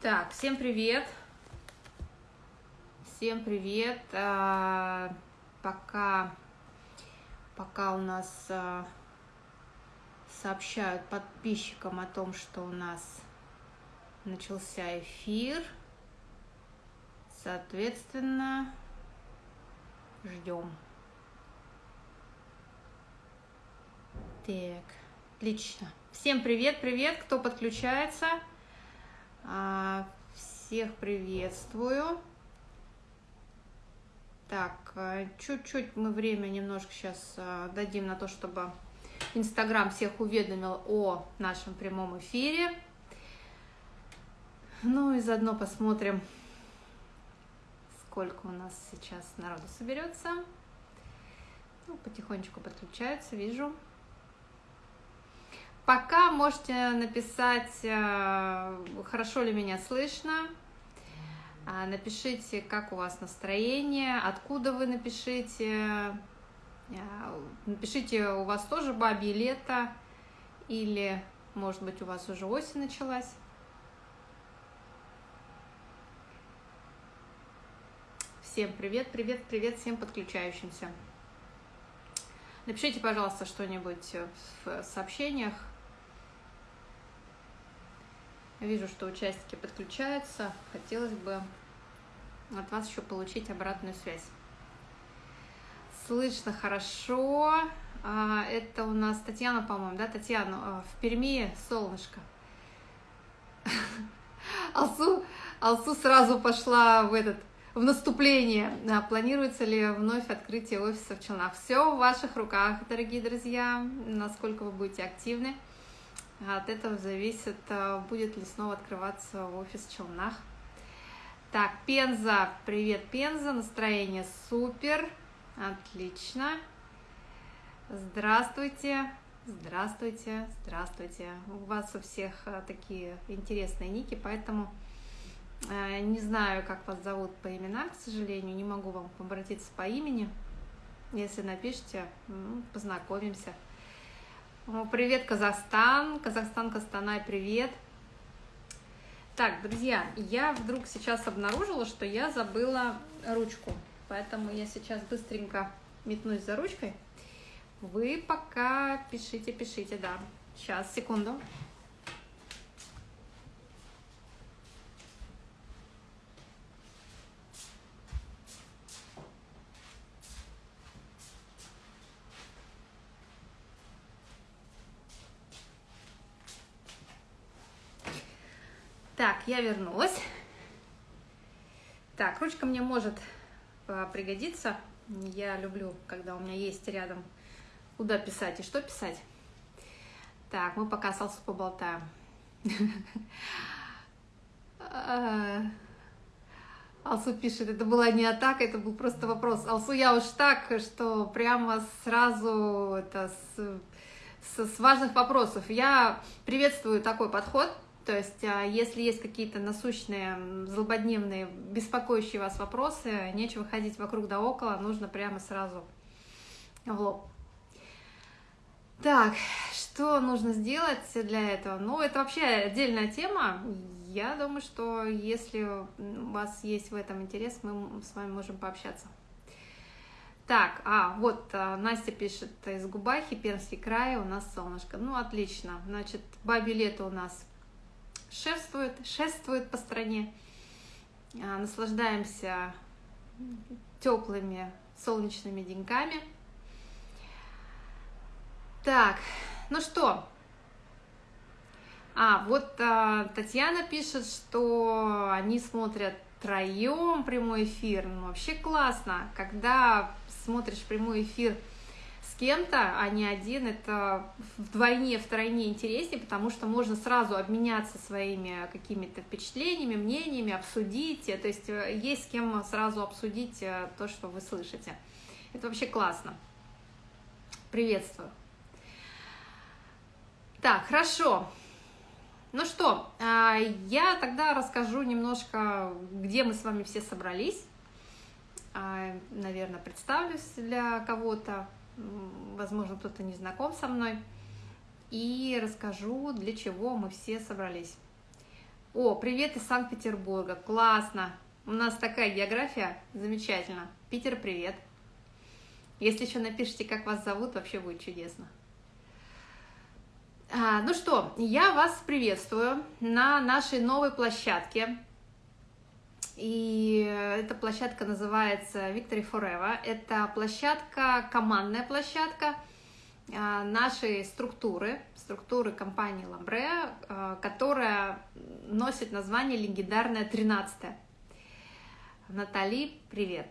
Так, всем привет. Всем привет. А, пока, пока у нас а, сообщают подписчикам о том, что у нас начался эфир. Соответственно, ждем. Так, отлично. Всем привет, привет, кто подключается. А, всех приветствую. Так, а, чуть-чуть мы время немножко сейчас а, дадим на то, чтобы Инстаграм всех уведомил о нашем прямом эфире. Ну и заодно посмотрим, сколько у нас сейчас народу соберется. Ну, потихонечку подключаются, вижу. Пока можете написать, э, хорошо ли меня слышно. А, напишите, как у вас настроение, откуда вы напишите. Э, напишите, у вас тоже бабье лето или, может быть, у вас уже осень началась. Всем привет, привет, привет всем подключающимся. Напишите, пожалуйста, что-нибудь в сообщениях, Вижу, что участники подключаются. Хотелось бы от вас еще получить обратную связь. Слышно хорошо. А, это у нас Татьяна, по-моему, да, Татьяна? А, в Перми солнышко. Алсу, Алсу сразу пошла в этот в наступление. А, планируется ли вновь открытие офиса в Челнах? Все в ваших руках, дорогие друзья, насколько вы будете активны. От этого зависит, а, будет ли снова открываться офис в Челнах. Так, Пенза, привет, Пенза, настроение супер, отлично. Здравствуйте, здравствуйте, здравствуйте. У вас у всех а, такие интересные ники, поэтому а, не знаю, как вас зовут по именам, к сожалению, не могу вам обратиться по имени. Если напишите, ну, познакомимся. Привет, Казахстан. Казахстан, Костанай, привет. Так, друзья, я вдруг сейчас обнаружила, что я забыла ручку. Поэтому я сейчас быстренько метнусь за ручкой. Вы пока пишите, пишите, да. Сейчас, секунду. Так, я вернулась. Так, ручка мне может а, пригодиться. Я люблю, когда у меня есть рядом куда писать и что писать. Так, мы пока с Алсу поболтаем. Алсу пишет, это была не атака, это был просто вопрос. Алсу, я уж так, что прямо сразу это с, с, с важных вопросов. Я приветствую такой подход, то есть, а, если есть какие-то насущные, злободневные, беспокоящие вас вопросы, нечего ходить вокруг да около, нужно прямо сразу в лоб. Так, что нужно сделать для этого? Ну, это вообще отдельная тема. Я думаю, что если у вас есть в этом интерес, мы с вами можем пообщаться. Так, а, вот а, Настя пишет, из Губахи, Пермский край, у нас солнышко. Ну, отлично. Значит, бабе лето у нас шествует, шествует по стране. А, наслаждаемся теплыми солнечными деньками. Так, ну что? А, вот а, Татьяна пишет, что они смотрят троем прямой эфир. Ну, вообще классно, когда смотришь прямой эфир кем-то, а не один, это вдвойне, втройне интереснее, потому что можно сразу обменяться своими какими-то впечатлениями, мнениями, обсудить, то есть э, есть с кем сразу обсудить э, то, что вы слышите. Это вообще классно. Приветствую. Так, хорошо. Ну что, я тогда расскажу немножко, где мы с вами все собрались. Наверное, представлюсь для кого-то возможно, кто-то не знаком со мной, и расскажу, для чего мы все собрались. О, привет из Санкт-Петербурга, классно. У нас такая география, замечательно. Питер, привет. Если еще напишите, как вас зовут, вообще будет чудесно. А, ну что, я вас приветствую на нашей новой площадке. И эта площадка называется Victory Forever. Это площадка, командная площадка а, нашей структуры, структуры компании Ламбре, а, которая носит название легендарная 13 Натали, привет!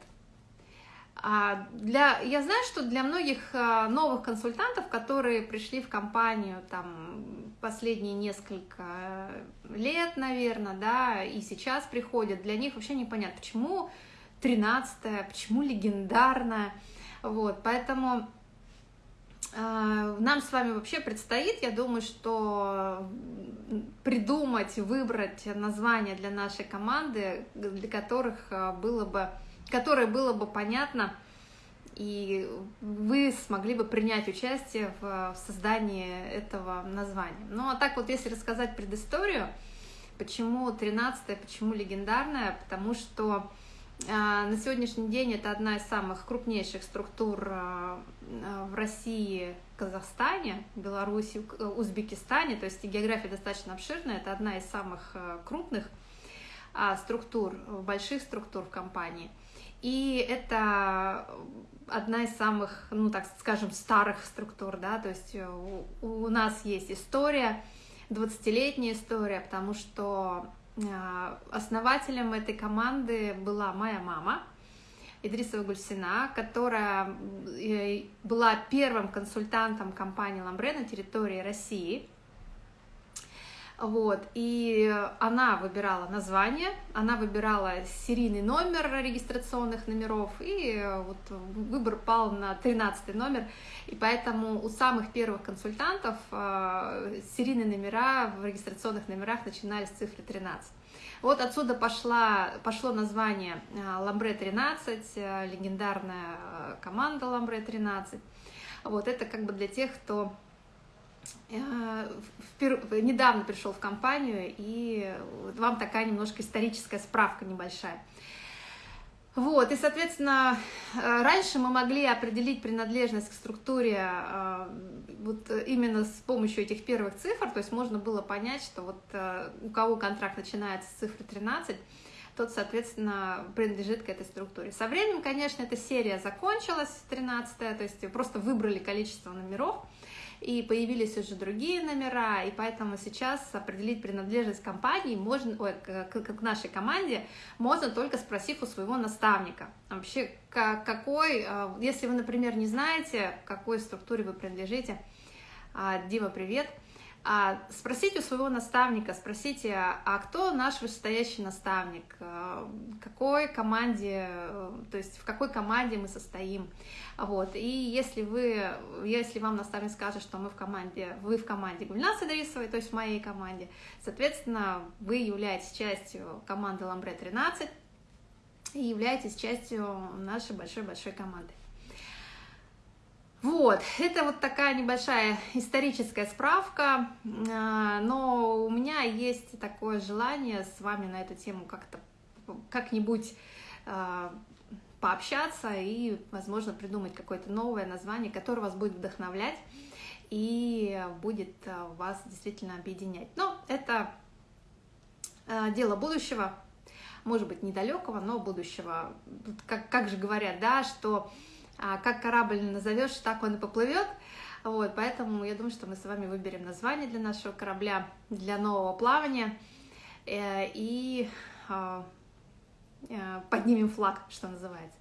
А, для, я знаю, что для многих новых консультантов, которые пришли в компанию там последние несколько лет, наверное, да, и сейчас приходят, для них вообще непонятно, почему 13 почему легендарная, вот, поэтому э, нам с вами вообще предстоит, я думаю, что придумать, выбрать название для нашей команды, для которых было бы которое было бы понятно, и вы смогли бы принять участие в создании этого названия. Ну а так вот, если рассказать предысторию, почему 13 почему легендарная, потому что э, на сегодняшний день это одна из самых крупнейших структур э, в России, Казахстане, Беларуси, Узбекистане, то есть география достаточно обширная, это одна из самых э, крупных а, структур, больших структур в компании – и это одна из самых, ну так скажем, старых структур, да, то есть у, у нас есть история, 20-летняя история, потому что э, основателем этой команды была моя мама, Идрисова Гульсина, которая э, была первым консультантом компании Ламбре на территории России – вот, и она выбирала название, она выбирала серийный номер регистрационных номеров, и вот выбор пал на 13 номер, и поэтому у самых первых консультантов э, серийные номера в регистрационных номерах начинались с цифры 13. Вот отсюда пошла, пошло название э, Ламбре 13, э, легендарная команда Ламбре 13. Вот это как бы для тех, кто недавно пришел в компанию, и вам такая немножко историческая справка небольшая. Вот, и, соответственно, э, раньше мы могли определить принадлежность к структуре э, вот именно с помощью этих первых цифр, то есть можно было понять, что вот у кого контракт начинается с цифры 13, тот, соответственно, принадлежит к этой структуре. Со временем, конечно, эта серия закончилась, 13 то есть просто выбрали количество номеров, и появились уже другие номера, и поэтому сейчас определить принадлежность компании можно, ой, к, к, нашей команде можно только спросив у своего наставника. Вообще, как, какой, а, если вы, например, не знаете, к какой структуре вы принадлежите, а, Дима, привет, а, спросите у своего наставника, спросите, а кто наш вышестоящий наставник, а, какой команде, то есть в какой команде мы состоим, вот, и если вы, если вам наставник скажет, что мы в команде, вы в команде Гульнасы Дрисовой, то есть в моей команде, соответственно, вы являетесь частью команды Ламбре 13 и являетесь частью нашей большой-большой команды. Вот, это вот такая небольшая историческая справка, а, но у меня есть такое желание с вами на эту тему как-то как-нибудь а, пообщаться и, возможно, придумать какое-то новое название, которое вас будет вдохновлять и будет а, вас действительно объединять. Но это дело будущего, может быть, недалекого, но будущего. Как, как же говорят, да, что как корабль назовешь, так он и поплывет. Вот, поэтому я думаю, что мы с вами выберем название для нашего корабля, для нового плавания э, и а, э, поднимем флаг, что называется.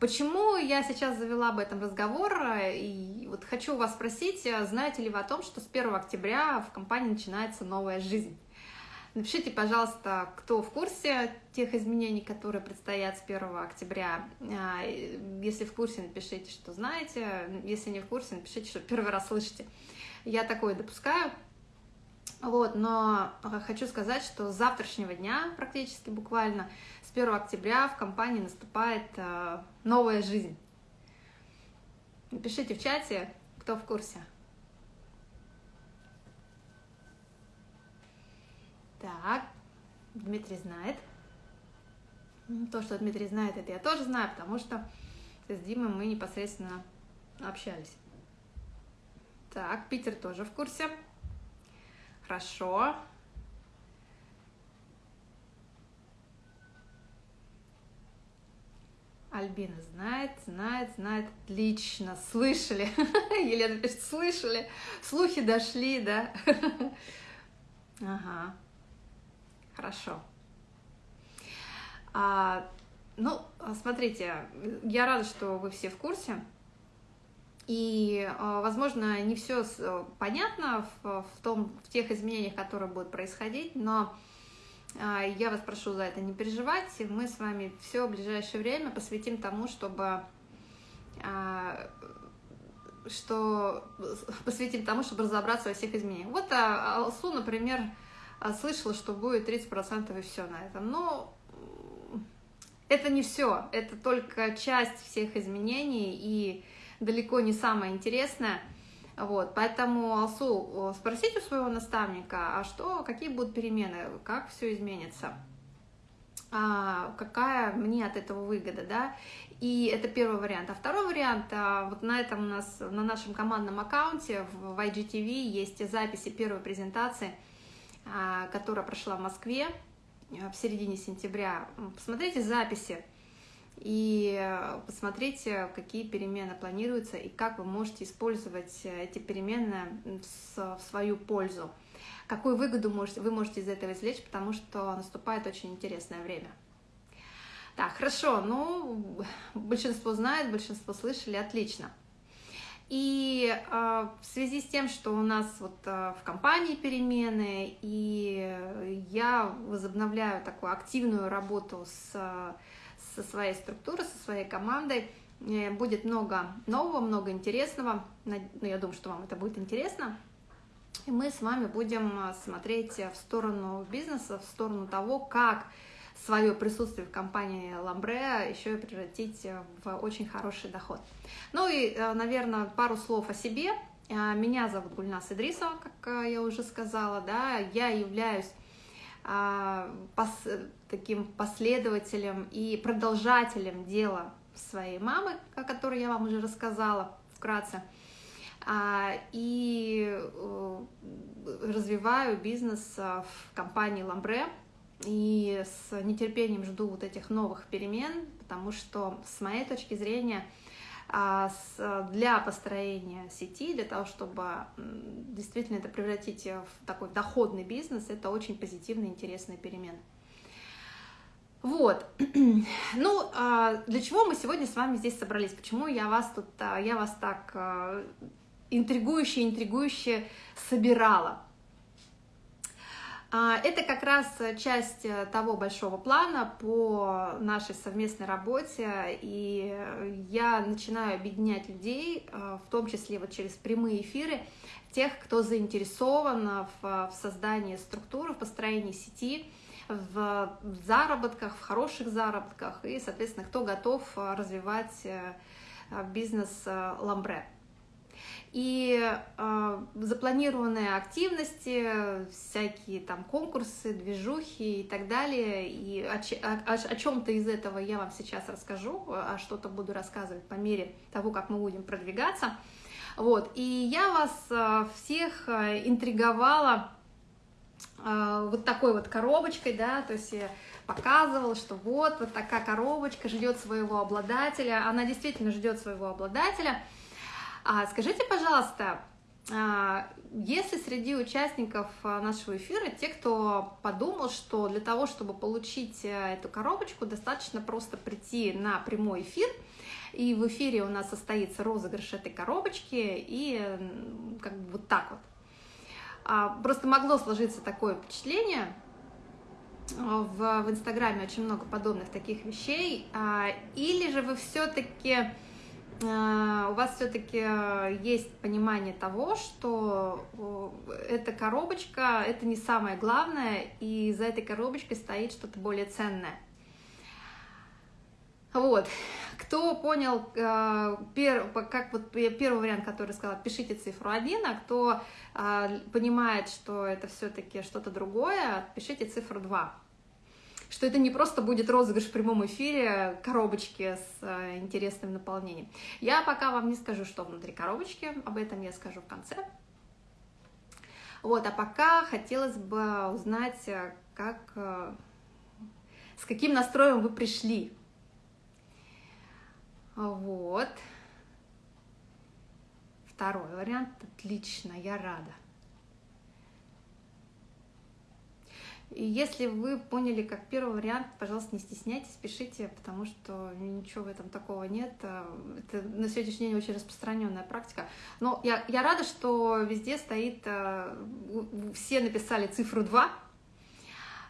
Почему я сейчас завела об этом разговор? И вот хочу вас спросить, знаете ли вы о том, что с 1 октября в компании начинается новая жизнь? Напишите, пожалуйста, кто в курсе тех изменений, которые предстоят с 1 октября. А, если в курсе, напишите, что знаете. Если не в курсе, напишите, что первый раз слышите. Я такое допускаю. Вот, но хочу сказать, что с завтрашнего дня, практически буквально, с 1 октября в компании наступает а, новая жизнь. Напишите в чате, кто в курсе. Так, Дмитрий знает. То, что Дмитрий знает, это я тоже знаю, потому что с Димой мы непосредственно общались. Так, Питер тоже в курсе. Хорошо. Альбина знает, знает, знает. Отлично. Слышали. Елена пишет, слышали. Слухи дошли, да? Ага. Хорошо. А, ну, смотрите, я рада, что вы все в курсе. И, а, возможно, не все понятно в, в, том, в тех изменениях, которые будут происходить, но а, я вас прошу за это не переживать. Мы с вами все ближайшее время посвятим тому, чтобы а, что посвятим тому, чтобы разобраться во всех изменениях. Вот Алсу, например, слышала, что будет 30% и все на этом. Но это не все, это только часть всех изменений и далеко не самое интересное. Вот, поэтому, Алсу, спросите у своего наставника, а что, какие будут перемены, как все изменится, а, какая мне от этого выгода, да, и это первый вариант. А второй вариант, а, вот на этом у нас, на нашем командном аккаунте в IGTV есть записи первой презентации, а, которая прошла в Москве в середине сентября. Посмотрите записи, и э, посмотрите, какие перемены планируются и как вы можете использовать э, эти перемены в свою пользу. Какую выгоду вы можете из этого извлечь, потому что наступает очень интересное время. Так, хорошо, ну, большинство знает, большинство слышали, отлично. И э, в связи с тем, что у нас вот э, в компании перемены, и я возобновляю такую активную работу с со своей структурой, со своей командой. Э, будет много нового, много интересного. Ну, я думаю, что вам это будет интересно. И мы с вами будем смотреть в сторону бизнеса, в сторону того, как свое присутствие в компании Ламбре еще и превратить в очень хороший доход. Ну и, э, наверное, пару слов о себе. Меня зовут Гульнас Идрисова, как я уже сказала, да, я являюсь а, пос, таким последователем и продолжателем дела своей мамы, о которой я вам уже рассказала вкратце, а, и э, развиваю бизнес в компании Ламбре, и с нетерпением жду вот этих новых перемен, потому что с моей точки зрения – а, для построения сети, для того, чтобы действительно это превратить в такой доходный бизнес, это очень позитивный, интересный перемен. Вот, ну, а, для чего мы сегодня с вами здесь собрались? Почему я вас тут, а, я вас так интригующе, интригующе собирала? А, это как раз часть э, того большого плана по нашей совместной работе, и я начинаю объединять людей, э, в том числе вот через прямые эфиры, тех, кто заинтересован в, создании структуры, в построении сети, в заработках, в хороших заработках, и, соответственно, кто готов э, развивать бизнес Ламбре и э, запланированные активности, всякие там конкурсы, движухи и так далее. И о, о, о чем-то из этого я вам сейчас расскажу, а что-то буду рассказывать по мере того, как мы будем продвигаться. Вот, и я вас э, всех э, интриговала вот такой вот коробочкой, да, то есть я показывала, что вот, вот такая коробочка ждет своего обладателя, она действительно ждет своего обладателя – а скажите, пожалуйста, а, если среди участников а, нашего эфира те, кто подумал, что для того, чтобы получить э, эту коробочку, достаточно просто прийти на прямой эфир, и в эфире у нас состоится розыгрыш этой коробочки, и как бы вот так вот. А, просто могло сложиться такое впечатление, в, в Инстаграме очень много подобных таких вещей, или же вы все-таки у вас все-таки э, есть понимание того, что э, эта коробочка это не самое главное, и за этой коробочкой стоит что-то более ценное. Вот. Кто понял, как вот первый вариант, который сказала, пишите цифру 1, а кто понимает, что это все-таки что-то другое, пишите цифру 2. Что это не просто будет розыгрыш в прямом эфире коробочки с э, интересным наполнением. Я пока вам не скажу, что внутри коробочки, об этом я скажу в конце. Вот, а пока хотелось бы узнать, э, как, э, с каким настроем вы пришли. Вот. Второй вариант. Отлично, я рада. И если вы поняли как первый вариант, пожалуйста, не стесняйтесь, пишите, потому что ничего в этом такого нет. Это на сегодняшний день очень распространенная практика. Но я, я рада, что везде стоит, э, все написали цифру 2,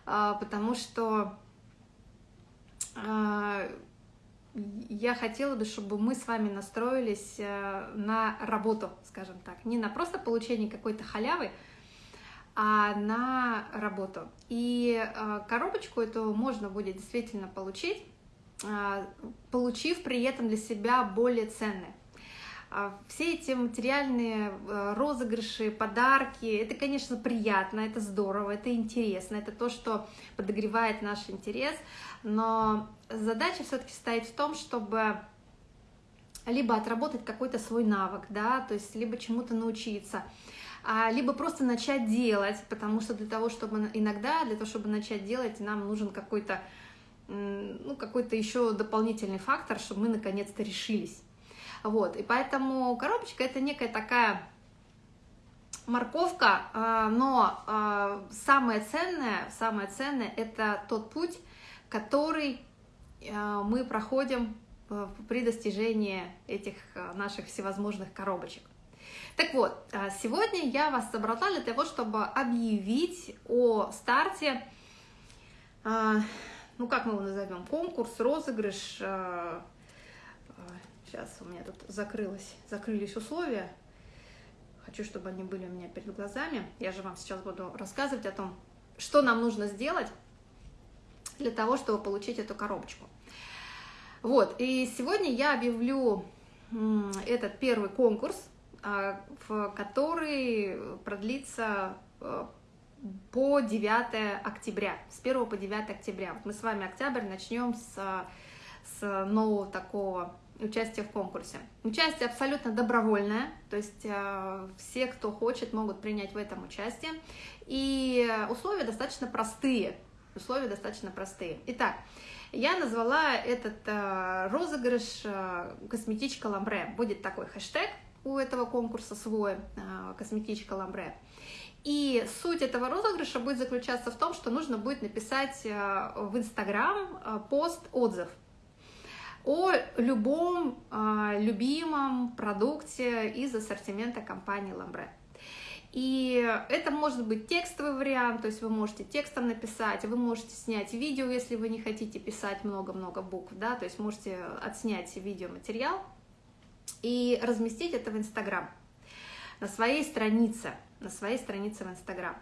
а, потому что я хотела бы, чтобы мы с вами настроились э, на работу, скажем так, не на просто получение какой-то халявы, на работу. И э, коробочку эту можно будет действительно получить, э, получив при этом для себя более ценное. А все эти материальные розыгрыши, подарки, это, конечно, приятно, это здорово, это интересно, это то, что подогревает наш интерес, но задача все-таки стоит в том, чтобы либо отработать какой-то свой навык, да, то есть либо чему-то научиться, а, либо просто начать делать, потому что для того, чтобы иногда, для того, чтобы начать делать, нам нужен какой-то ну, какой-то еще дополнительный фактор, чтобы мы наконец-то решились. Вот, и поэтому коробочка это некая такая морковка, а, но а, самое ценное, самое ценное это тот путь, который мы проходим при достижении этих наших всевозможных коробочек. Так вот, а, сегодня я вас собрала для того, чтобы объявить о старте, а, ну как мы его назовем, конкурс, розыгрыш. Сейчас а, у меня тут закрылось, закрылись условия. Хочу, чтобы они были у меня перед глазами. Я же вам сейчас буду рассказывать о том, что нам нужно сделать для того, чтобы получить эту коробочку. Вот, и сегодня я объявлю этот первый конкурс, в который продлится э, по 9 октября, с 1 по 9 октября. Вот мы с вами октябрь начнем с, с нового такого участия в конкурсе. Участие абсолютно добровольное, то есть э, все, кто хочет, могут принять в этом участие. И условия достаточно простые. Условия достаточно простые. Итак, я назвала этот э, розыгрыш «Косметичка Ламбре». Будет такой хэштег – у этого конкурса свой, а, косметичка Ламбре. И суть этого розыгрыша будет заключаться в том, что нужно будет написать а, в Инстаграм а, пост-отзыв о любом любимом продукте из ассортимента компании Ламбре. И это может быть текстовый вариант, то есть вы можете текстом написать, вы можете снять видео, если вы не хотите писать много-много букв, да, то есть можете отснять видеоматериал, и разместить это в Инстаграм, на своей странице, на своей странице в Инстаграм.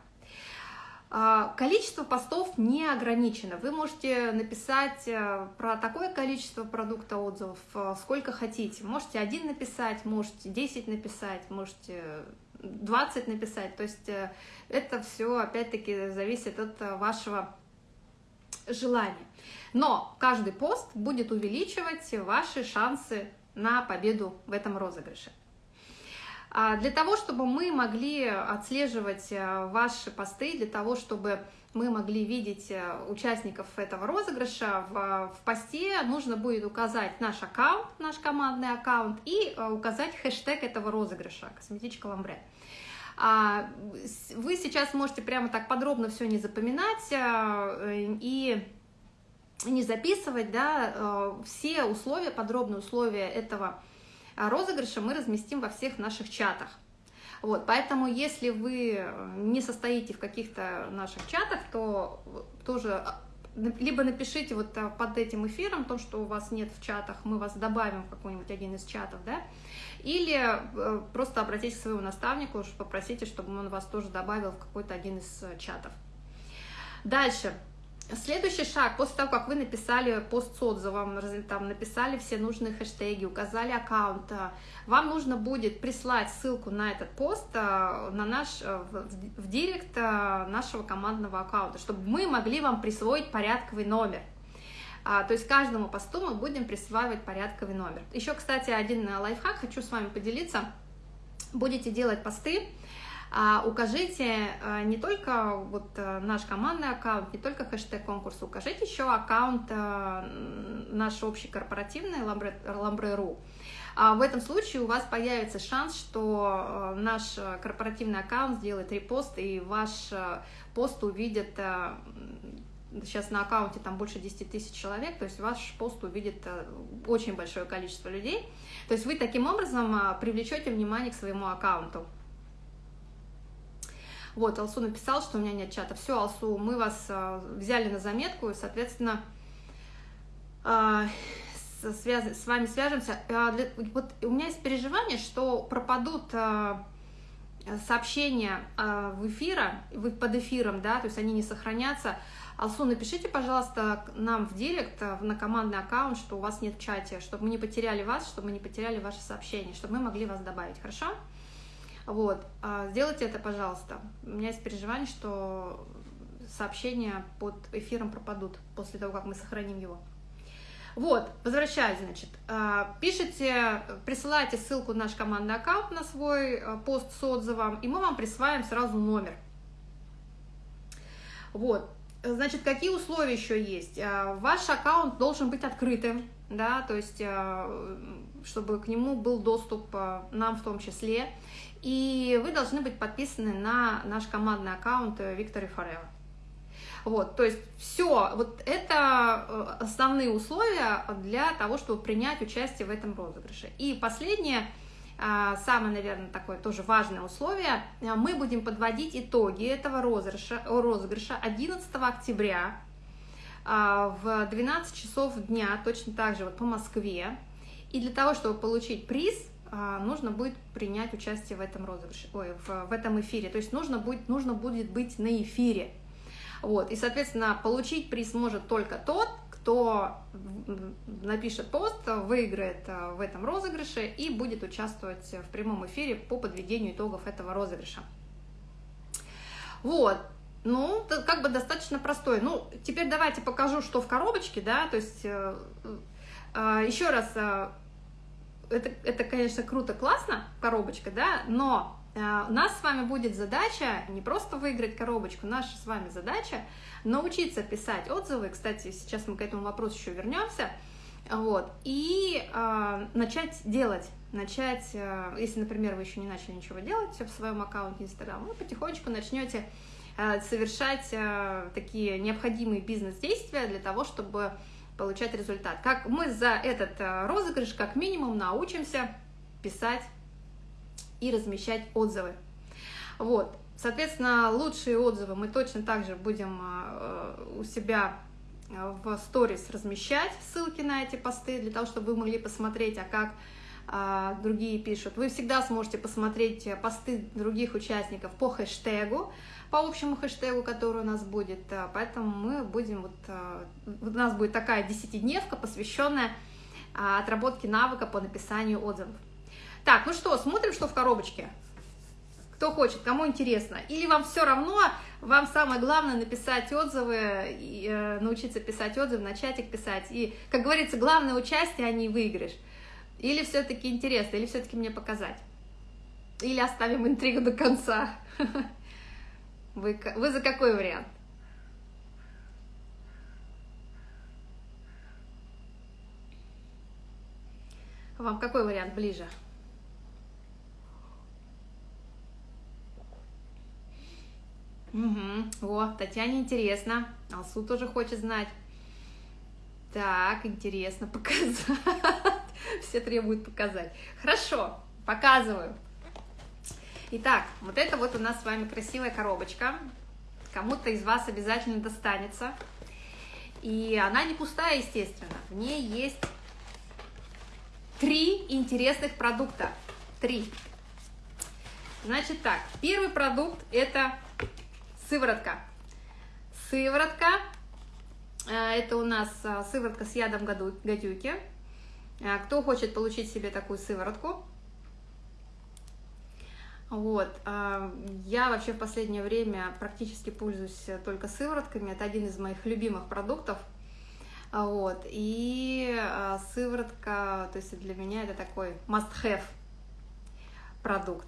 А, количество постов не ограничено. Вы можете написать э, про такое количество продукта отзывов, э, сколько хотите. Можете один написать, можете 10 написать, можете 20 написать. То есть э, это все, опять-таки, зависит от вашего желания. Но каждый пост будет увеличивать ваши шансы на победу в этом розыгрыше. А для того, чтобы мы могли отслеживать э, ваши посты, для того, чтобы мы могли видеть э, участников этого розыгрыша, в, в посте нужно будет указать наш аккаунт, наш командный аккаунт и э, указать хэштег этого розыгрыша «Косметичка Ламбре». А, вы сейчас можете прямо так подробно все не запоминать и не записывать, да, э, все условия, подробные условия этого э, розыгрыша мы разместим во всех наших чатах. Вот, поэтому если вы не состоите в каких-то наших чатах, то тоже э, либо напишите вот под этим эфиром то, что у вас нет в чатах, мы вас добавим в какой-нибудь один из чатов, да, или просто обратитесь к своему наставнику, попросите, чтобы он вас тоже добавил в какой-то один из чатов. Дальше. Следующий шаг, после того, как вы написали пост с отзывом, там написали все нужные хэштеги, указали аккаунт, вам нужно будет прислать ссылку на этот пост на наш, в, в директ нашего командного аккаунта, чтобы мы могли вам присвоить порядковый номер. А, то есть каждому посту мы будем присваивать порядковый номер. Еще, кстати, один лайфхак хочу с вами поделиться. Будете делать посты, укажите а, не только вот а, наш командный аккаунт, не только хэштег конкурса, укажите еще аккаунт наш общий корпоративный Lambre.ru. В этом случае у вас появится шанс, что наш корпоративный аккаунт сделает репост, и ваш пост увидит сейчас на аккаунте там больше 10 тысяч человек, то есть ваш пост увидит очень большое количество людей. То есть вы таким образом привлечете внимание к своему аккаунту. Вот, Алсу написал, что у меня нет чата. Все, Алсу, мы вас а, взяли на заметку, и, соответственно, а, связ... с вами свяжемся. А. Вот у меня есть переживание, что пропадут сообщения в эфира, под эфиром, да, то есть они не сохранятся. Алсу, напишите, пожалуйста, нам в директ, на командный аккаунт, что у вас нет в чате, чтобы мы не потеряли вас, чтобы мы не потеряли ваши сообщения, чтобы мы могли вас добавить, хорошо? Вот, а, сделайте это, пожалуйста. У меня есть переживание, что сообщения под эфиром пропадут после того, как мы сохраним его. Вот, возвращаясь, значит, а, пишите, присылайте ссылку на наш командный аккаунт на свой а, пост с отзывом, и мы вам присваиваем сразу номер. Вот, значит, какие условия еще есть? Ваш аккаунт должен быть открытым, да, то есть, чтобы к нему был доступ нам в том числе. И вы должны быть подписаны на наш командный аккаунт Victory Forever. Вот, то есть все, вот это э, основные условия для того, чтобы принять участие в этом розыгрыше. И последнее, самое, наверное, такое тоже важное условие, мы будем подводить итоги этого розыгрыша, розыгрыша 11 октября в 12 часов дня, точно так же вот по Москве. И для того, чтобы получить приз, а, нужно будет принять участие в этом розыгрыше, ой, в, в этом эфире. То есть нужно будет, нужно будет быть на эфире. Вот, и, соответственно, получить приз может только тот, кто напишет пост, выиграет а, в этом розыгрыше и будет участвовать в прямом эфире по подведению итогов этого розыгрыша. Вот, ну, как бы достаточно простой. Ну, теперь давайте покажу, что в коробочке, да, то есть э, э, еще раз это, это, конечно, круто, классно, коробочка, да, но э, у нас с вами будет задача не просто выиграть коробочку, наша с вами задача научиться писать отзывы, кстати, сейчас мы к этому вопросу еще вернемся, вот, и э, начать делать, начать, э, если, например, вы еще не начали ничего делать в своем аккаунте Инстаграм, вы потихонечку начнете э, совершать э, такие необходимые бизнес-действия для того, чтобы получать результат. Как мы за этот э, розыгрыш как минимум научимся писать и размещать отзывы. Вот, соответственно, лучшие отзывы мы точно так же будем э, у себя э, в сторис размещать ссылки на эти посты, для того, чтобы вы могли посмотреть, а как другие пишут. Вы всегда сможете посмотреть посты других участников по хэштегу, по общему хэштегу, который у нас будет. Э, поэтому мы будем, вот, э, у нас будет такая десятидневка, посвященная э, отработке навыка по написанию отзывов. Так, ну что, смотрим, что в коробочке. Кто хочет, кому интересно. Или вам все равно, вам самое главное написать отзывы, и, э, научиться писать отзывы, начать их писать. И, как говорится, главное участие, а не выигрыш. Или все-таки интересно, или все-таки мне показать. Или оставим интригу до конца. Вы, вы за какой вариант? Вам какой вариант ближе? Угу. О, Татьяне интересно. Алсу тоже хочет знать. Так, интересно показать. Все требуют показать. Хорошо, показываю. Итак, вот это вот у нас с вами красивая коробочка. Кому-то из вас обязательно достанется. И она не пустая, естественно. В ней есть три интересных продукта. Три. Значит так, первый продукт это сыворотка. Сыворотка Это у нас сыворотка с ядом гадюки. Кто хочет получить себе такую сыворотку, вот. Я вообще в последнее время практически пользуюсь только сыворотками. Это один из моих любимых продуктов. Вот. И сыворотка, то есть для меня это такой must-have продукт.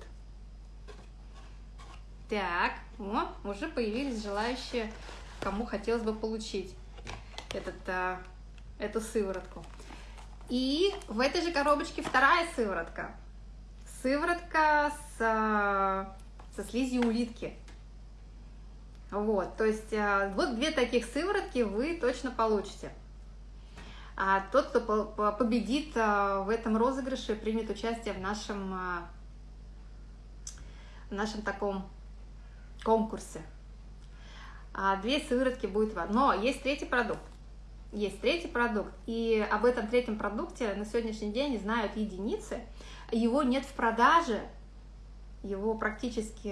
Так, о, уже появились желающие, кому хотелось бы получить этот, эту сыворотку. И в этой же коробочке вторая сыворотка – сыворотка с, со слизью улитки. Вот, то есть э, вот две таких сыворотки вы точно получите. А тот, кто победит э, в этом розыгрыше, примет участие в нашем, э, в нашем таком конкурсе. А две сыворотки будет вам. Но есть третий продукт. Есть третий продукт. И об этом третьем продукте на сегодняшний день знают единицы его нет в продаже, его практически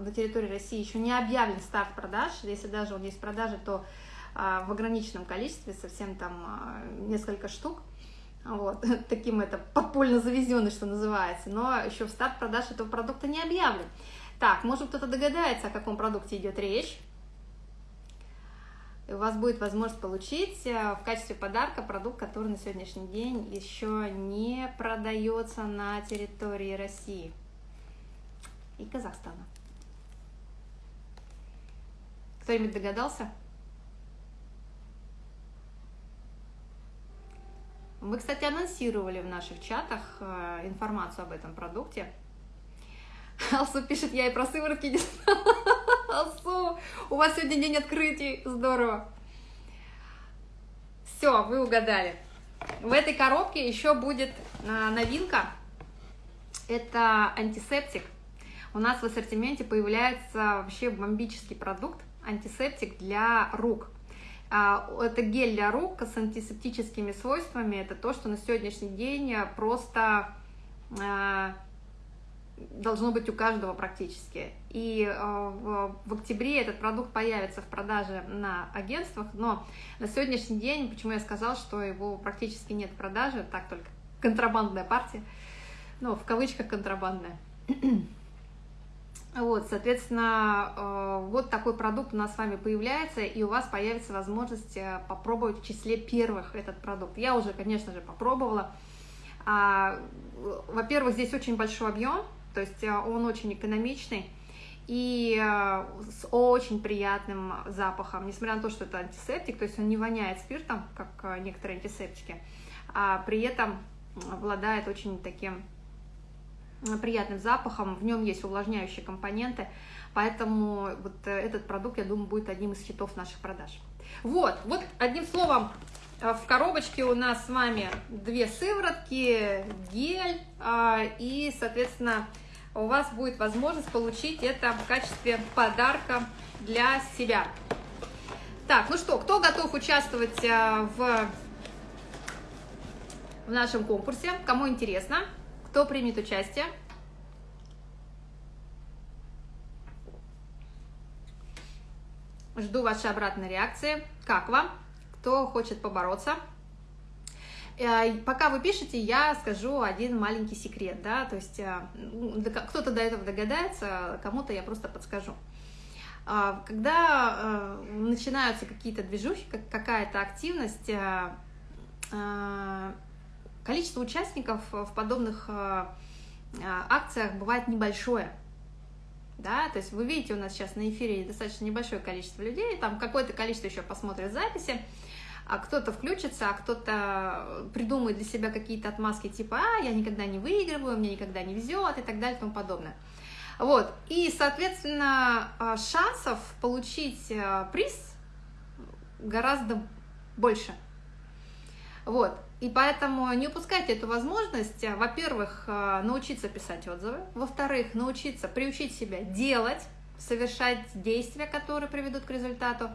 на территории России еще не объявлен старт продаж, если даже он есть в продаже, то а, в ограниченном количестве, совсем там а, несколько штук, вот, таким это подпольно завезенный, что называется, но еще в старт продаж этого продукта не объявлен. Так, может кто-то догадается, о каком продукте идет речь, у вас будет возможность получить э, в качестве подарка продукт, который на сегодняшний день еще не продается на территории России и Казахстана. Кто-нибудь догадался? Мы, кстати, анонсировали в наших чатах э, информацию об этом продукте. Алсу пишет, я и про сыворотки не знала. Алсу, у вас сегодня день открытий, здорово. Все, вы угадали. В этой коробке еще будет а, новинка. Это антисептик. У нас в ассортименте появляется вообще бомбический продукт, антисептик для рук. А, это гель для рук с антисептическими свойствами. Это то, что на сегодняшний день просто а, должно быть у каждого практически. И э, в, в октябре этот продукт появится в продаже на агентствах, но на сегодняшний день, почему я сказал, что его практически нет в продаже, так только контрабандная партия, ну, в кавычках контрабандная. Вот, соответственно, э, вот такой продукт у нас с вами появляется, и у вас появится возможность э, попробовать в числе первых этот продукт. Я уже, конечно же, попробовала. А, во-первых, здесь очень большой объем, то есть э, он очень экономичный и э, с очень приятным запахом, несмотря на то, что это антисептик, то есть он не воняет спиртом, как э, некоторые антисептики, а при этом обладает очень таким приятным запахом, в нем есть увлажняющие компоненты, поэтому вот этот продукт, я думаю, будет одним из хитов наших продаж. Вот, вот одним словом, в коробочке у нас с вами две сыворотки, гель и, соответственно, у вас будет возможность получить это в качестве подарка для себя. Так, ну что, кто готов участвовать э, в, в нашем конкурсе? Кому интересно? Кто примет участие? Жду вашей обратной реакции. Как вам? Кто хочет побороться? Э, пока вы пишете, я скажу один маленький секрет, да, то есть э, кто-то до этого догадается, кому-то я просто подскажу. А, когда э, начинаются какие-то движухи, какая-то активность, количество участников в подобных акциях бывает небольшое. Да, то есть вы видите, у нас сейчас на эфире достаточно небольшое количество людей, там какое-то количество еще посмотрит записи, а кто-то включится, а кто-то придумает для себя какие-то отмазки типа «а, я никогда не выигрываю, мне никогда не везет» и так далее и тому подобное. Вот, и, соответственно, а, шансов получить а, приз гораздо больше. Вот, и поэтому не упускайте эту возможность, во-первых, а, научиться писать отзывы, во-вторых, научиться приучить себя делать, совершать действия, которые приведут к результату,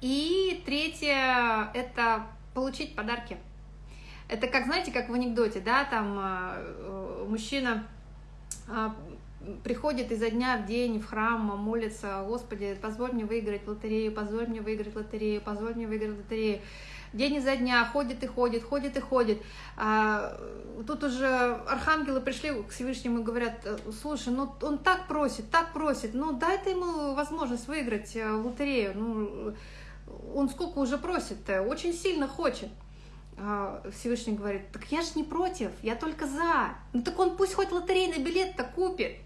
и третье – это получить подарки. Это как, знаете, как в анекдоте, да, там э, мужчина э, приходит изо дня в день в храм, молится, Господи, позволь мне выиграть лотерею, позволь мне выиграть лотерею, позволь мне выиграть лотерею. День изо дня ходит и ходит, ходит и ходит. А, тут уже архангелы пришли к Всевышнему и говорят, слушай, ну он так просит, так просит, ну дай ты ему возможность выиграть э, лотерею. Ну, он сколько уже просит-то, очень сильно хочет. А, Всевышний говорит, так я же не против, я только за. Ну так он пусть хоть лотерейный билет-то купит.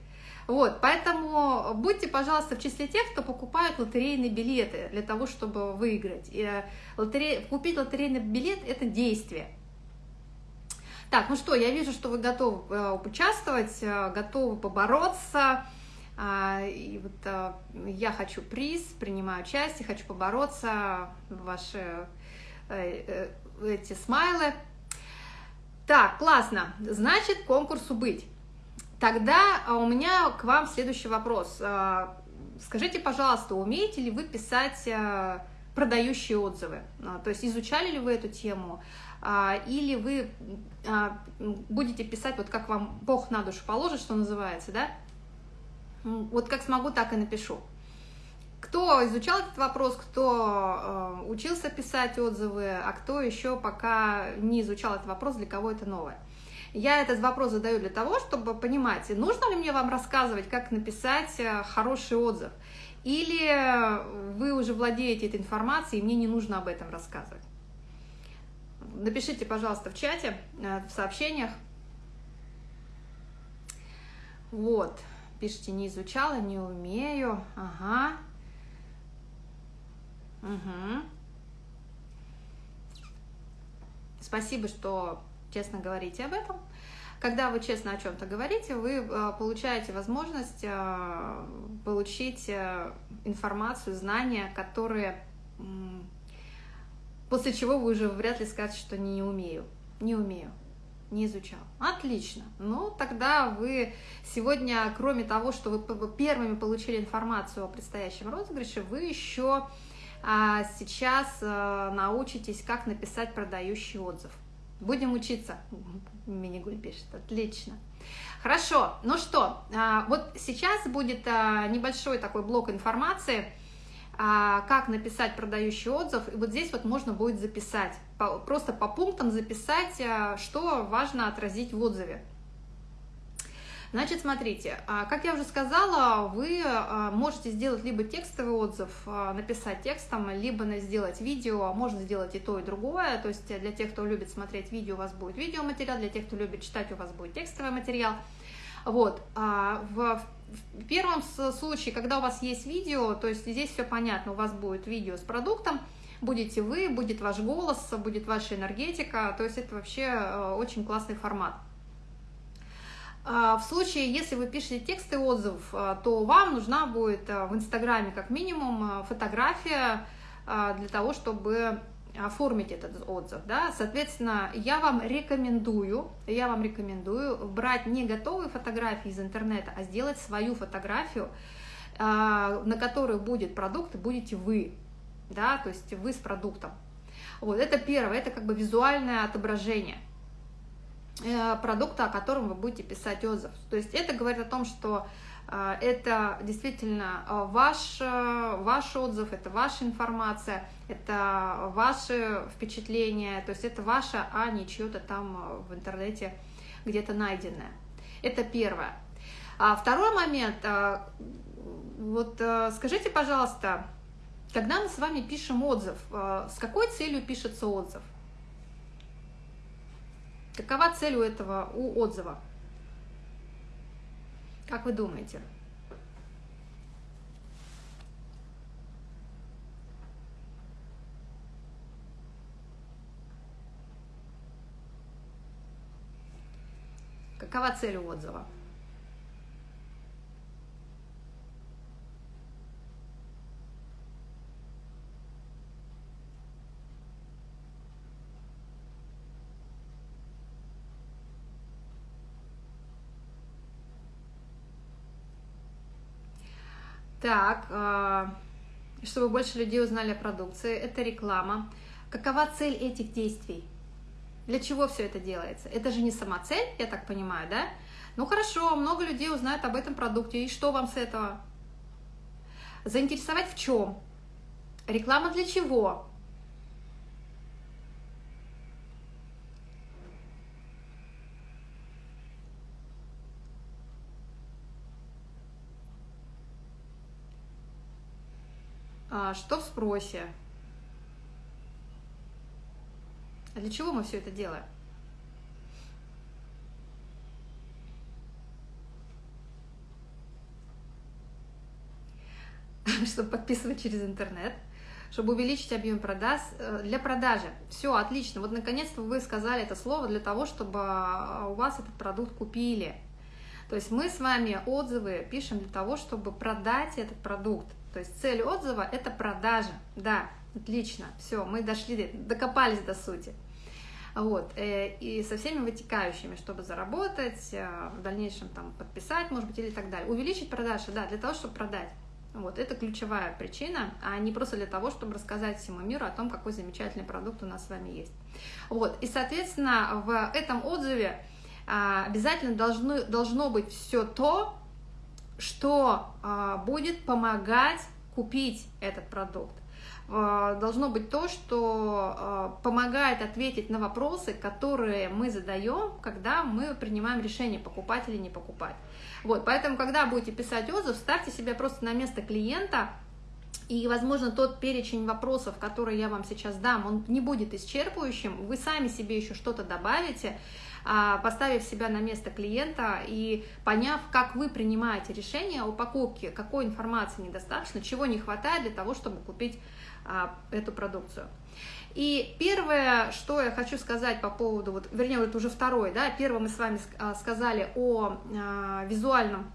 Вот, поэтому будьте, пожалуйста, в числе тех, кто покупает лотерейные билеты для того, чтобы выиграть. И э, лотерей, купить лотерейный билет – это действие. Так, ну что, я вижу, что вы готовы э, участвовать, э, готовы побороться. А, и вот я хочу приз, принимаю участие, хочу побороться, ваши эти смайлы. Так, классно. Значит, конкурсу быть. Тогда а, у меня к вам следующий вопрос. А, скажите, пожалуйста, умеете ли вы писать а, продающие отзывы? То есть изучали ли вы эту тему? Или вы будете писать, вот как вам Бог на душу положит, что называется, да? Вот как смогу, так и напишу. Кто изучал этот вопрос, кто учился писать отзывы, а кто еще пока не изучал этот вопрос, для кого это новое. Я этот вопрос задаю для того, чтобы понимать, нужно ли мне вам рассказывать, как написать э, хороший отзыв, или вы уже владеете этой информацией, и мне не нужно об этом рассказывать. Напишите, пожалуйста, в чате, э, в сообщениях. Вот, пишите, не изучала, не умею, ага. Угу. Спасибо, что честно говорите об этом. Когда вы честно о чем-то говорите, вы э, получаете возможность э, получить э, информацию, знания, которые после чего вы уже вряд ли скажете, что не умею, не умею, не изучал. Отлично. Ну, тогда вы сегодня, кроме того, что вы первыми получили информацию о предстоящем розыгрыше, вы еще а сейчас научитесь, как написать продающий отзыв. Будем учиться. Минигуль пишет. Отлично. Хорошо. Ну что, а, вот сейчас будет а, небольшой такой блок информации, а, как написать продающий отзыв. И вот здесь вот можно будет записать, просто по пунктам записать, что важно отразить в отзыве. Значит, смотрите, а, как я уже сказала, вы а, можете сделать либо текстовый отзыв, а, написать текстом, либо сделать видео, можно сделать и то, и другое. То есть для тех, кто любит смотреть видео, у вас будет видеоматериал, для тех, кто любит читать, у вас будет текстовый материал. Вот. В первом случае, когда у вас есть видео, то есть здесь все понятно, у вас будет видео с продуктом, будете вы, будет ваш голос, будет ваша энергетика, то есть это вообще очень классный формат. А, в случае, если вы пишете тексты отзывов, а, то вам нужна будет а, в Инстаграме как минимум фотография для того, чтобы оформить этот отзыв, да, соответственно, я вам рекомендую, я вам рекомендую брать не готовые фотографии из интернета, а сделать свою фотографию, на которой будет продукт, и будете вы, да, то есть вы с продуктом. Вот, это первое, это как бы визуальное отображение. Э, продукта, о котором вы будете писать отзыв. То есть это говорит о том, что э, это действительно э, ваш, ваш отзыв, это ваша информация, это ваши впечатления, то есть это ваше, а не чье-то там в интернете где-то найденное. Это первое. А второй момент, вот скажите, пожалуйста, когда мы с вами пишем отзыв, с какой целью пишется отзыв? Какова цель у этого, у отзыва? Как вы думаете? Какова цель у отзыва? Так, а, чтобы больше людей узнали о продукции, это реклама. Какова цель этих действий? Для чего все это делается? Это же не сама цель, я так понимаю, да? Ну хорошо, много людей узнают об этом продукте, и что вам с этого? Заинтересовать в чем? Реклама для чего? А, что в спросе? А для чего мы все это делаем? чтобы подписывать через интернет, чтобы увеличить объем продаж э, для продажи. Все, отлично. Вот наконец-то вы сказали это слово для того, чтобы а, у вас этот продукт купили. То есть мы с вами отзывы пишем для того, чтобы продать этот продукт. То есть цель отзыва – это продажа. Да, отлично, все, мы дошли, докопались до сути. Вот, э, и со всеми вытекающими, чтобы заработать, э, в дальнейшем там подписать, может быть, или так далее. Увеличить продажи, да, для того, чтобы продать. Вот, это ключевая причина, а не просто для того, чтобы рассказать всему миру о том, какой замечательный продукт у нас с вами есть. Вот, и, соответственно, в этом отзыве а, обязательно должно, должно быть все то, что а, будет помогать купить этот продукт. А, должно быть то, что а, помогает ответить на вопросы, которые мы задаем, когда мы принимаем решение, покупать или не покупать. Вот, поэтому, когда будете писать отзыв, ставьте себя просто на место клиента, и, возможно, тот перечень вопросов, который я вам сейчас дам, он не будет исчерпывающим, вы сами себе еще что-то добавите, поставив себя на место клиента и поняв, как вы принимаете решение о покупке, какой информации недостаточно, чего не хватает для того, чтобы купить а, эту продукцию. И первое, что я хочу сказать по поводу, вот, вернее, вот уже второе, да, первое мы с вами а, сказали о визуальном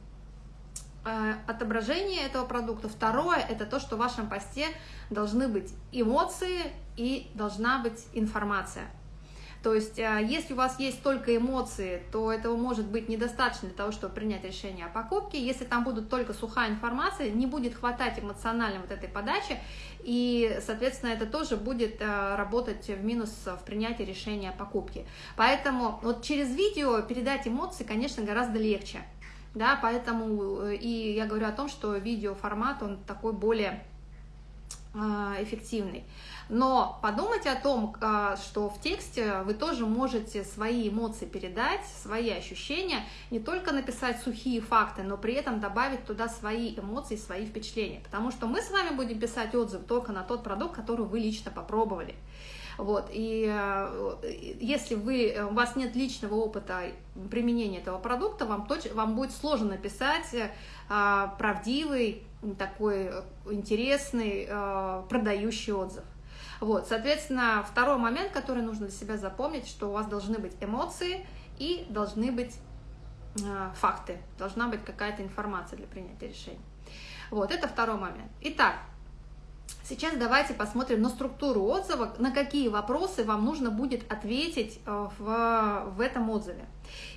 отображении этого продукта. Второе – это то, что в вашем посте должны быть эмоции и должна быть информация. То есть, а, если у вас есть только эмоции, то этого может быть недостаточно для того, чтобы принять решение о покупке. Если там будут только сухая информация, не будет хватать эмоционально вот этой подачи, и, соответственно, это тоже будет а, работать в минус в принятии решения о покупке. Поэтому вот через видео передать эмоции, конечно, гораздо легче. Да, поэтому э, и я говорю о том, что видеоформат, он такой более а, эффективный. Но подумайте о том, а, что в тексте вы тоже можете свои эмоции передать, свои ощущения, не только написать сухие факты, но при этом добавить туда свои эмоции, свои впечатления. Потому что мы с вами будем писать отзыв только на тот продукт, который вы лично попробовали. Вот, и э, если вы, у вас нет личного опыта применения этого продукта, вам, точ, вам будет сложно написать э, правдивый, такой интересный, э, продающий отзыв. Вот, соответственно, второй момент, который нужно для себя запомнить, что у вас должны быть эмоции и должны быть э, факты, должна быть какая-то информация для принятия решений. Вот, это второй момент. Итак, сейчас давайте посмотрим на структуру отзыва, на какие вопросы вам нужно будет ответить э, в, в этом отзыве.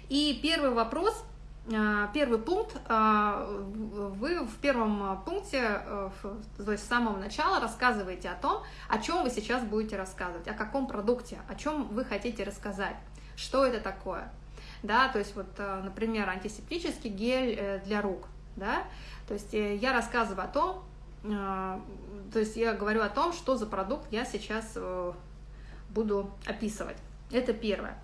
И первый вопрос – первый пункт, а, вы в первом пункте, э, то есть с самого начала рассказываете о том, о чем вы сейчас будете рассказывать, о каком продукте, о чем вы хотите рассказать, что это такое. Да, то есть вот, э, например, антисептический гель э, для рук, да, то есть я рассказываю о том, то есть я говорю о том, что за продукт я сейчас буду описывать. Это первое.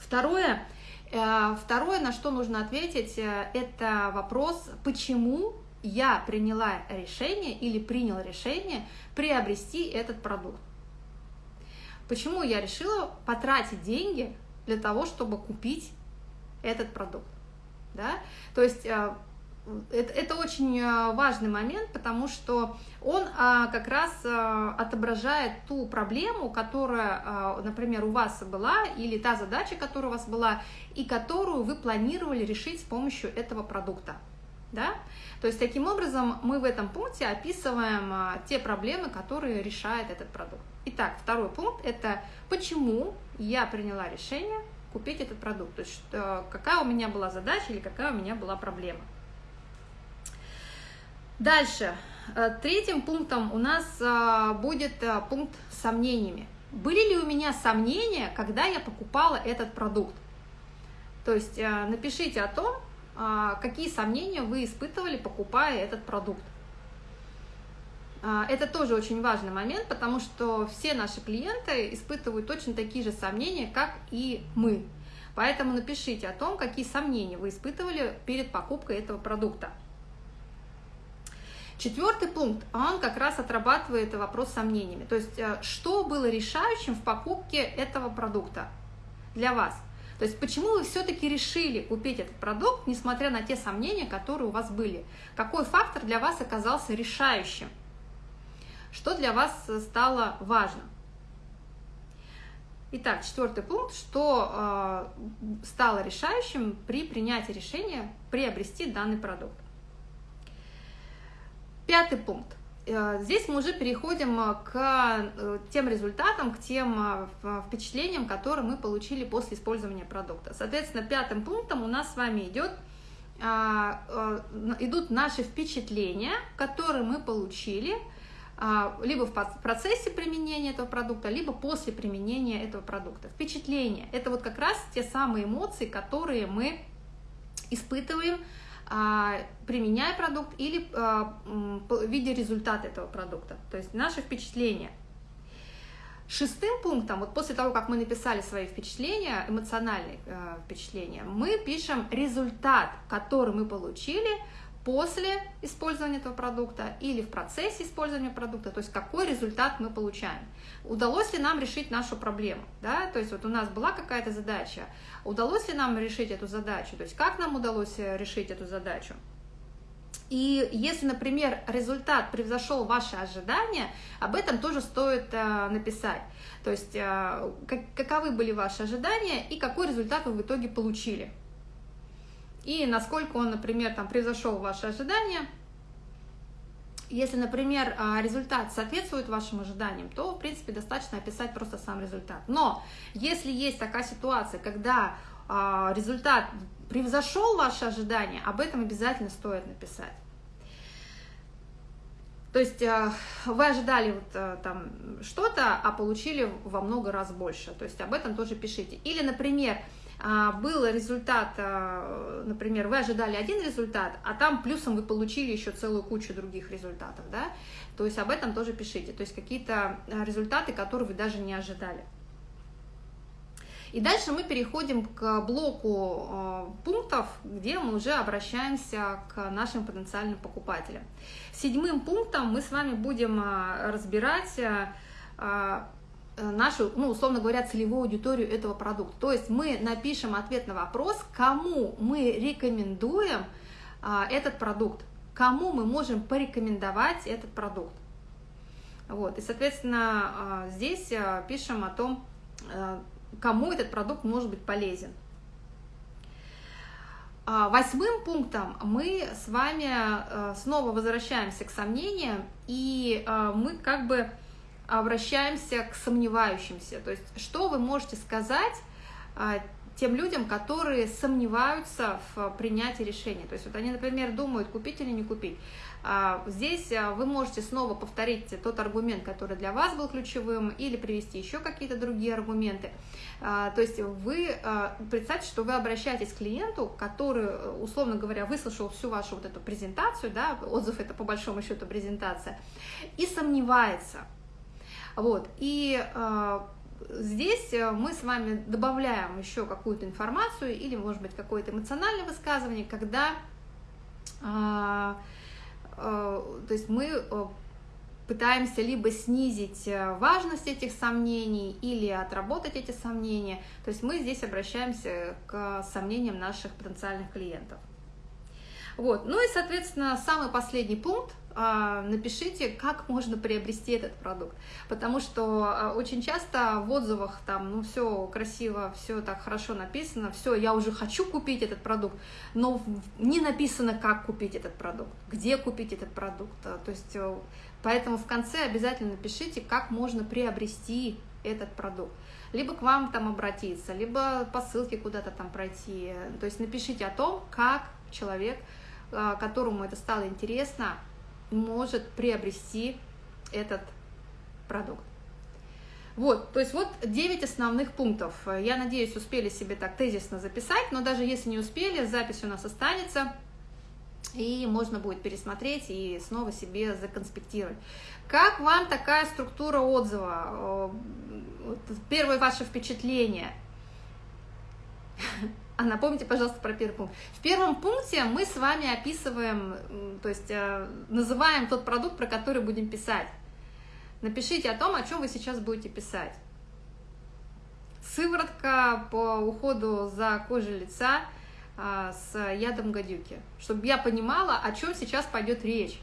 Второе, Э, второе, на что нужно ответить, э, это вопрос, почему я приняла решение или принял решение приобрести этот продукт. Почему я решила потратить деньги для того, чтобы купить этот продукт. Да? То есть э, это, это очень э, важный момент, потому что он а, как раз а, отображает ту проблему, которая, а, например, у вас была, или та задача, которая у вас была, и которую вы планировали решить с помощью этого продукта. Да? То есть таким образом мы в этом пункте описываем а, те проблемы, которые решает этот продукт. Итак, второй пункт – это почему я приняла решение купить этот продукт, то есть какая у меня была задача или какая у меня была проблема. Дальше. Э, третьим пунктом у нас э, будет э, пункт с сомнениями. Были ли у меня сомнения, когда я покупала этот продукт? То есть напишите о том, какие сомнения вы испытывали, покупая этот продукт. Это тоже очень важный момент, потому что все наши клиенты испытывают точно такие же сомнения, как и мы. Поэтому напишите о том, какие сомнения вы испытывали перед покупкой этого продукта. Четвертый пункт, он как раз отрабатывает вопрос с сомнениями. То есть, э, что было решающим в покупке этого продукта для вас? То есть, почему вы все-таки решили купить этот продукт, несмотря на те сомнения, которые у вас были? Какой фактор для вас оказался решающим? Что для вас стало важным? Итак, четвертый пункт, что э, стало решающим при принятии решения приобрести данный продукт. Пятый пункт. Э, здесь мы уже переходим к э, тем результатам, к тем э, впечатлениям, которые мы получили после использования продукта. Соответственно, пятым пунктом у нас с вами идет идут наши впечатления, которые мы получили – либо в процессе применения этого продукта, либо после применения этого продукта. Впечатление – это вот как раз те самые эмоции, которые мы испытываем, применяя продукт или а, видя результат этого продукта, то есть наше впечатление. Шестым пунктом, вот после того, как мы написали свои впечатления, эмоциональные э, впечатления, мы пишем результат, который мы получили – после использования этого продукта или в процессе использования продукта, то есть какой результат мы получаем. Удалось ли нам решить нашу проблему, да, то есть вот у нас была какая-то задача, удалось ли нам решить эту задачу, то есть как нам удалось э, решить эту задачу. И если, например, результат превзошел ваши ожидания, об этом тоже стоит э, написать. То есть э, как, каковы были ваши ожидания и какой результат вы в итоге получили и насколько он, например, там превзошел ваши ожидания. Если, например, а, результат соответствует вашим ожиданиям, то, в принципе, достаточно описать просто сам результат. Но если есть такая ситуация, когда а, результат превзошел ваши ожидания, об этом обязательно стоит написать. То есть а, вы ожидали вот там что-то, а получили во много раз больше. То есть об этом тоже пишите. Или, например, был результат, а, например, вы ожидали один результат, а там плюсом вы получили еще целую кучу других результатов, да, то есть об этом тоже пишите, то есть какие-то а, результаты, которые вы даже не ожидали. И дальше мы переходим к блоку пунктов, где мы уже обращаемся к нашим потенциальным покупателям. Седьмым пунктом мы с вами будем разбирать нашу, ну, условно говоря, целевую аудиторию этого продукта. То есть мы напишем ответ на вопрос, кому мы рекомендуем а, этот продукт, кому мы можем порекомендовать этот продукт. Вот, и, соответственно, а, здесь а, пишем о том, а, кому этот продукт может быть полезен. Восьмым пунктом мы с вами снова возвращаемся к сомнениям, и мы как бы обращаемся к сомневающимся. То есть, что вы можете сказать а, тем людям, которые сомневаются в принятии решения. То есть вот они, например, думают, купить или не купить. А, здесь а, вы можете снова повторить тот аргумент, который для вас был ключевым, или привести еще какие-то другие аргументы. То есть вы представьте, что вы обращаетесь к клиенту, который, условно говоря, выслушал всю вашу вот эту презентацию, да, отзыв это по большому счету презентация, и сомневается – вот, и э, здесь э, мы с вами добавляем еще какую-то информацию или, может быть, какое-то эмоциональное высказывание, когда, э, э, то есть мы э, пытаемся либо снизить э, важность этих сомнений или отработать эти сомнения. То есть мы здесь обращаемся к сомнениям наших потенциальных клиентов. Вот. Ну и, соответственно, самый последний пункт а, напишите, как можно приобрести этот продукт. Потому что а, очень часто в отзывах там, ну, все красиво, все так хорошо написано, все, я уже хочу купить этот продукт, но не написано, как купить этот продукт, где купить этот продукт. А, то есть, э, поэтому в конце обязательно напишите, как можно приобрести этот продукт. Либо к вам там обратиться, либо по ссылке куда-то там пройти. То есть напишите о том, как человек, которому это стало интересно, может приобрести этот продукт. Вот, то есть вот 9 основных пунктов. Я надеюсь, успели себе так тезисно записать, но даже если не успели, запись у нас останется, и можно будет пересмотреть и снова себе законспектировать. Как вам такая структура отзыва? Первое ваше впечатление? А напомните, пожалуйста, про первый пункт. В первом пункте мы с вами описываем, то есть э, называем тот продукт, про который будем писать. Напишите о том, о чем вы сейчас будете писать. Сыворотка по уходу за кожей лица а, с ядом гадюки, чтобы я понимала, о чем сейчас пойдет речь.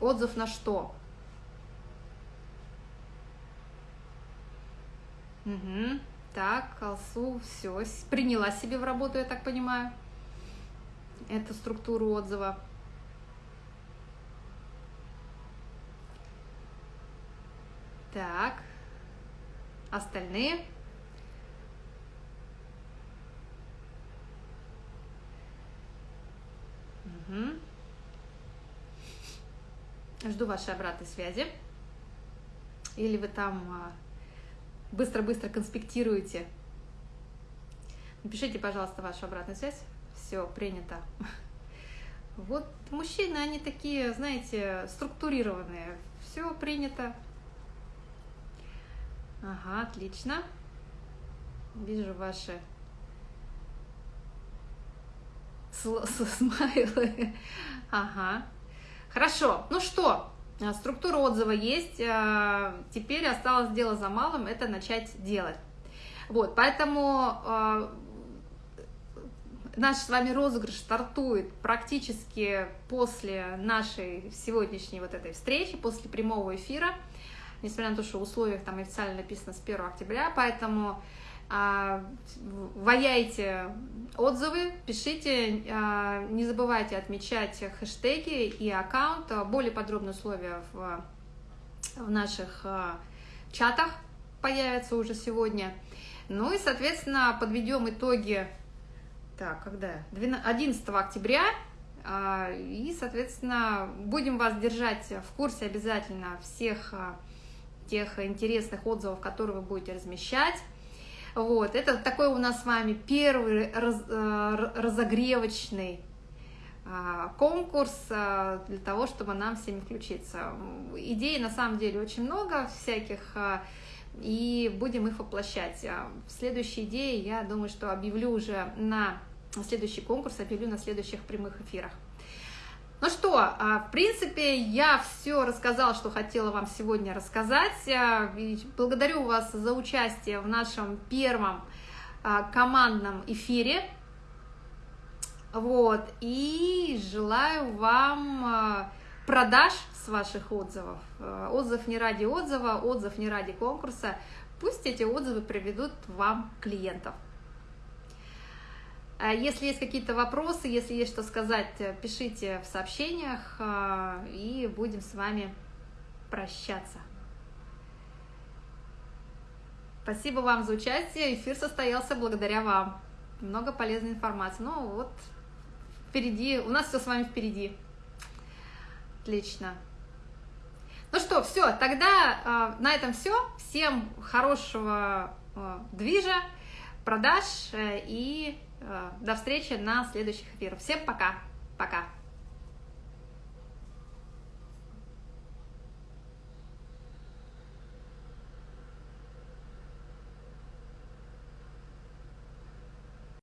Отзыв на что? Угу. Так, Алсу, все, приняла себе в работу, я так понимаю, эту структуру отзыва. Так, остальные. Угу. Жду вашей обратной связи. Или вы там а, быстро-быстро конспектируете. Напишите, пожалуйста, вашу обратную связь. Все, принято. Вот мужчины, они такие, знаете, структурированные. Все принято. Ага, отлично. Вижу ваши смайлы. Ага. Хорошо. Ну что, структура отзыва есть, а, теперь осталось дело за малым, это начать делать. Вот, поэтому а, наш с вами розыгрыш стартует практически после нашей сегодняшней вот этой встречи, после прямого эфира, несмотря на то, что в условиях там официально написано с 1 октября, поэтому а, ваяйте отзывы, пишите, а, не забывайте отмечать хэштеги и аккаунт. Более подробные условия в, в наших а, чатах появятся уже сегодня. Ну и, соответственно, подведем итоги, так, когда? 11 октября. И, соответственно, будем вас держать в курсе обязательно всех тех интересных отзывов, которые вы будете размещать. Вот, это такой у нас с вами первый раз, э, разогревочный а, конкурс а, для того, чтобы нам всеми включиться. Идей на самом деле очень много всяких, а, и будем их воплощать. Следующие идеи, я думаю, что объявлю уже на следующий конкурс, объявлю на следующих прямых эфирах. Ну что, а, в принципе, я все рассказала, что хотела вам сегодня рассказать. А, благодарю вас за участие в нашем первом а, командном эфире. Вот, и желаю вам продаж с ваших отзывов. Отзыв не ради отзыва, отзыв не ради конкурса. Пусть эти отзывы приведут вам клиентов. А если есть какие-то вопросы, если есть что сказать, пишите в сообщениях, э, и будем с вами прощаться. Спасибо вам за участие. Эфир состоялся благодаря вам. Много полезной информации. Ну вот, впереди, у нас все с вами впереди. Отлично. Ну что, все, тогда э, на этом все. Всем хорошего э, движа, продаж э, и до встречи на следующих эфирах. Всем пока. Пока.